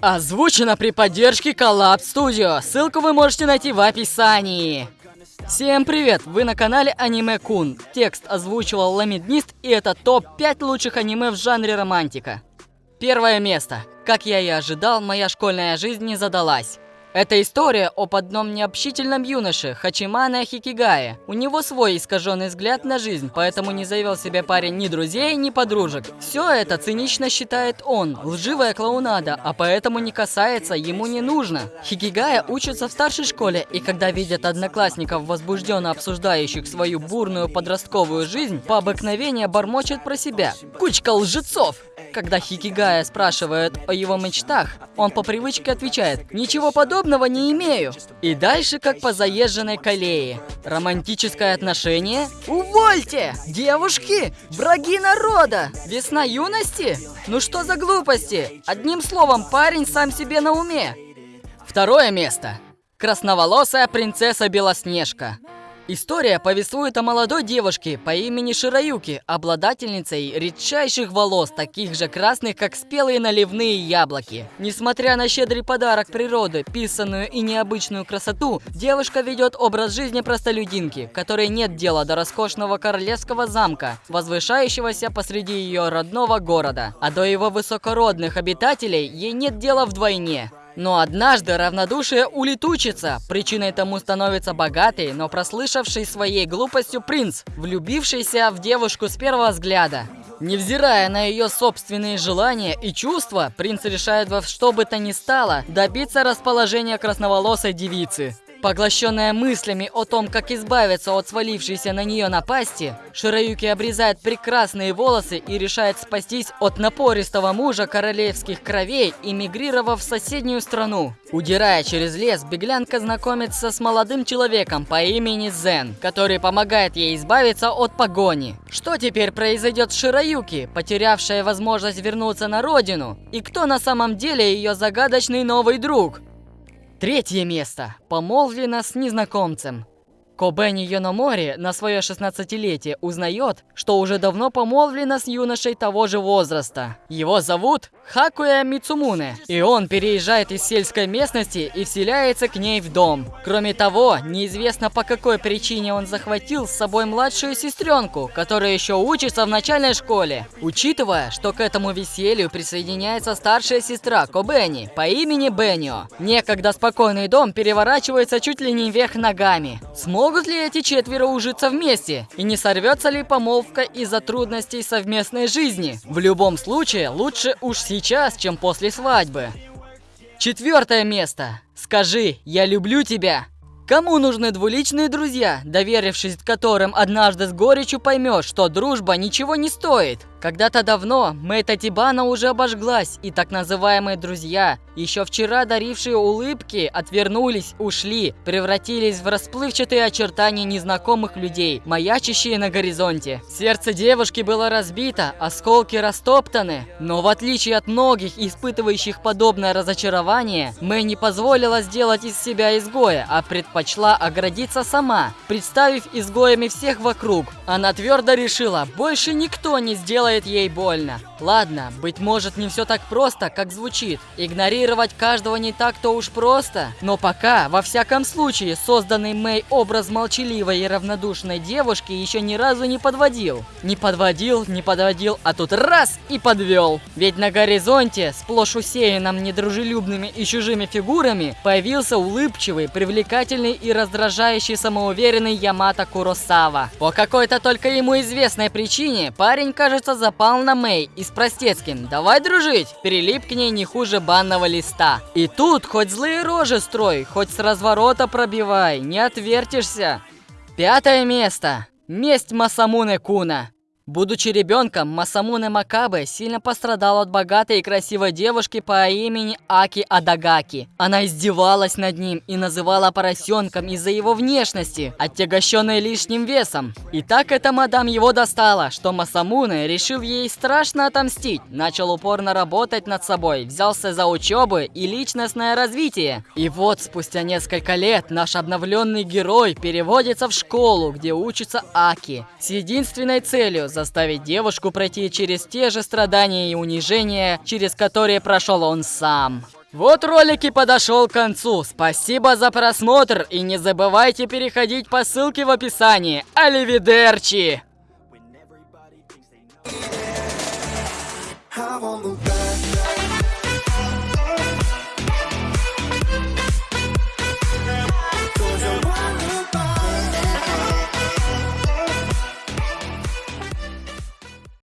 Озвучено при поддержке Collab Studio. Ссылку вы можете найти в описании. Всем привет! Вы на канале Аниме Кун. Текст озвучивал Ламиднист, и это топ-5 лучших аниме в жанре романтика. Первое место. Как я и ожидал, моя школьная жизнь не задалась. Это история об одном необщительном юноше, Хачимане Хикигае. У него свой искаженный взгляд на жизнь, поэтому не завел себе парень ни друзей, ни подружек. Все это цинично считает он, лживая клоунада, а поэтому не касается, ему не нужно. Хикигая учится в старшей школе, и когда видят одноклассников, возбужденно обсуждающих свою бурную подростковую жизнь, по обыкновению бормочет про себя. Кучка лжецов! Когда Хикигая спрашивает о его мечтах, он по привычке отвечает «Ничего подобного не имею». И дальше как по заезженной колее. Романтическое отношение? Увольте! Девушки! Враги народа! Весна юности? Ну что за глупости? Одним словом, парень сам себе на уме. Второе место. Красноволосая принцесса Белоснежка. История повествует о молодой девушке по имени Шираюки, обладательницей редчайших волос, таких же красных, как спелые наливные яблоки. Несмотря на щедрый подарок природы, писанную и необычную красоту, девушка ведет образ жизни простолюдинки, которой нет дела до роскошного королевского замка, возвышающегося посреди ее родного города. А до его высокородных обитателей ей нет дела вдвойне. Но однажды равнодушие улетучится. Причиной тому становится богатый, но прослышавший своей глупостью принц, влюбившийся в девушку с первого взгляда. Невзирая на ее собственные желания и чувства, принц решает во что бы то ни стало добиться расположения красноволосой девицы. Поглощенная мыслями о том, как избавиться от свалившейся на нее напасти, Шираюки обрезает прекрасные волосы и решает спастись от напористого мужа королевских кровей, эмигрировав в соседнюю страну. Удирая через лес, беглянка знакомится с молодым человеком по имени Зен, который помогает ей избавиться от погони. Что теперь произойдет с Шираюки, потерявшая возможность вернуться на родину? И кто на самом деле ее загадочный новый друг? Третье место. Помолвлена с незнакомцем. Кобени Йономори на свое 16-летие узнает, что уже давно помолвлена с юношей того же возраста. Его зовут Хакуя Мицумуне, и он переезжает из сельской местности и вселяется к ней в дом. Кроме того, неизвестно по какой причине он захватил с собой младшую сестренку, которая еще учится в начальной школе. Учитывая, что к этому веселью присоединяется старшая сестра Кобени по имени Беннио, некогда спокойный дом переворачивается чуть ли не вверх ногами. Смог Смогут ли эти четверо ужиться вместе? И не сорвется ли помолвка из-за трудностей совместной жизни? В любом случае, лучше уж сейчас, чем после свадьбы. Четвертое место. Скажи, я люблю тебя. Кому нужны двуличные друзья, доверившись которым однажды с горечью поймешь, что дружба ничего не стоит? Когда-то давно Мэйта Тибана уже обожглась, и так называемые друзья, еще вчера дарившие улыбки, отвернулись, ушли, превратились в расплывчатые очертания незнакомых людей, маячащие на горизонте. Сердце девушки было разбито, осколки растоптаны, но в отличие от многих, испытывающих подобное разочарование, Мэй не позволила сделать из себя изгоя, а предпочла оградиться сама, представив изгоями всех вокруг. Она твердо решила, больше никто не сделает делает ей больно. Ладно, быть может не все так просто, как звучит. Игнорировать каждого не так-то уж просто. Но пока, во всяком случае, созданный Мэй образ молчаливой и равнодушной девушки еще ни разу не подводил. Не подводил, не подводил, а тут раз и подвел. Ведь на горизонте, сплошь усеянном недружелюбными и чужими фигурами, появился улыбчивый, привлекательный и раздражающий самоуверенный Ямато Куросава. По какой-то только ему известной причине парень, кажется, запал на Мэй и с простецким «давай дружить», перелип к ней не хуже банного листа. И тут хоть злые рожи строй, хоть с разворота пробивай, не отвертишься. Пятое место. Месть Масамуне Куна. Будучи ребенком, Масамуне Макабе сильно пострадал от богатой и красивой девушки по имени Аки Адагаки. Она издевалась над ним и называла поросенком из-за его внешности, отягощенной лишним весом. И так эта мадам его достала, что Масамуне, решив ей страшно отомстить, начал упорно работать над собой, взялся за учебу и личностное развитие. И вот спустя несколько лет наш обновленный герой переводится в школу, где учится Аки, с единственной целью заставить девушку пройти через те же страдания и унижения, через которые прошел он сам. Вот ролик и подошел к концу. Спасибо за просмотр и не забывайте переходить по ссылке в описании. Оливидерчи! I want the